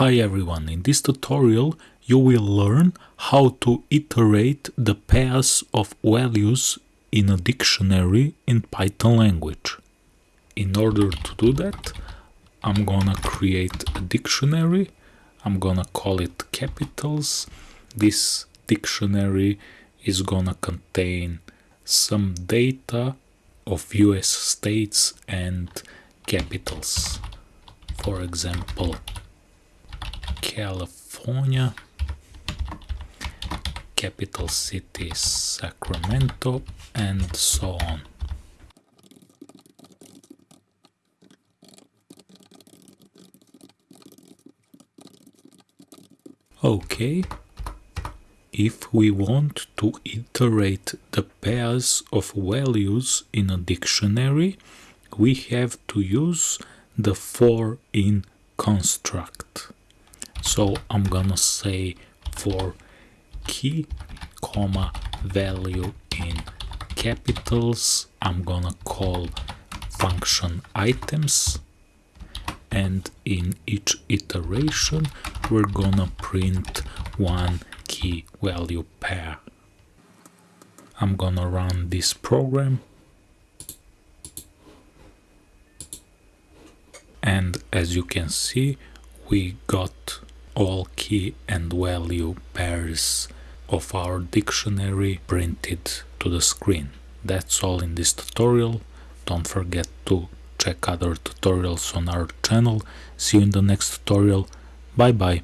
Hi everyone, in this tutorial you will learn how to iterate the pairs of values in a dictionary in Python language. In order to do that, I'm gonna create a dictionary. I'm gonna call it capitals. This dictionary is gonna contain some data of US states and capitals. For example, California, capital city Sacramento, and so on. Okay, if we want to iterate the pairs of values in a dictionary, we have to use the for in construct. So I'm gonna say for key comma value in capitals I'm gonna call function items and in each iteration we're gonna print one key value pair. I'm gonna run this program and as you can see we got all key and value pairs of our dictionary printed to the screen. That's all in this tutorial. Don't forget to check other tutorials on our channel. See you in the next tutorial. Bye bye.